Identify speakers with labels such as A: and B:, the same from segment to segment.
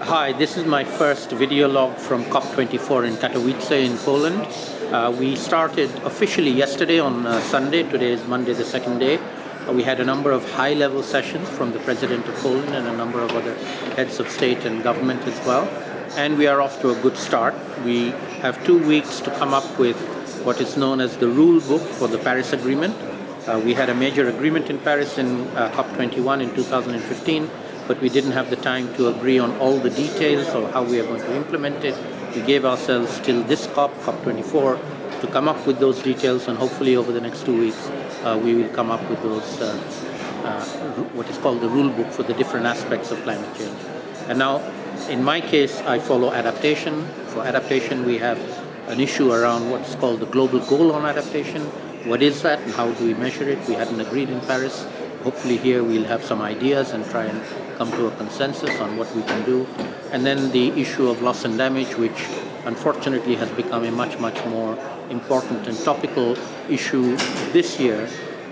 A: Hi, this is my first video log from COP24 in Katowice in Poland. Uh, we started officially yesterday on uh, Sunday. Today is Monday, the second day. Uh, we had a number of high-level sessions from the President of Poland and a number of other heads of state and government as well. And we are off to a good start. We have two weeks to come up with what is known as the rule book for the Paris Agreement. Uh, we had a major agreement in Paris in uh, COP21 in 2015, but we didn't have the time to agree on all the details of how we are going to implement it. We gave ourselves till this COP, COP24, to come up with those details, and hopefully over the next two weeks, uh, we will come up with those, uh, uh, what is called the rule book for the different aspects of climate change. And now, in my case, I follow adaptation. For adaptation, we have an issue around what's called the global goal on adaptation, what is that and how do we measure it? We hadn't agreed in Paris. Hopefully here we'll have some ideas and try and come to a consensus on what we can do. And then the issue of loss and damage, which unfortunately has become a much, much more important and topical issue this year.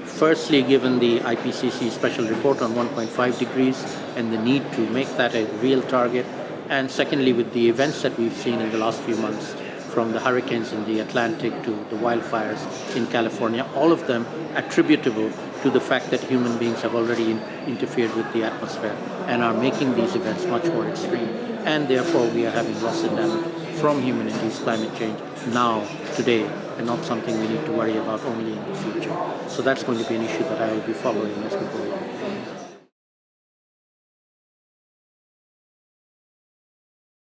A: Firstly, given the IPCC special report on 1.5 degrees and the need to make that a real target. And secondly, with the events that we've seen in the last few months, from the hurricanes in the Atlantic to the wildfires in California, all of them attributable to the fact that human beings have already in interfered with the atmosphere and are making these events much more extreme. And therefore we are having loss and damage from human-induced climate change now, today, and not something we need to worry about only in the future. So that's going to be an issue that I will be following as we go along.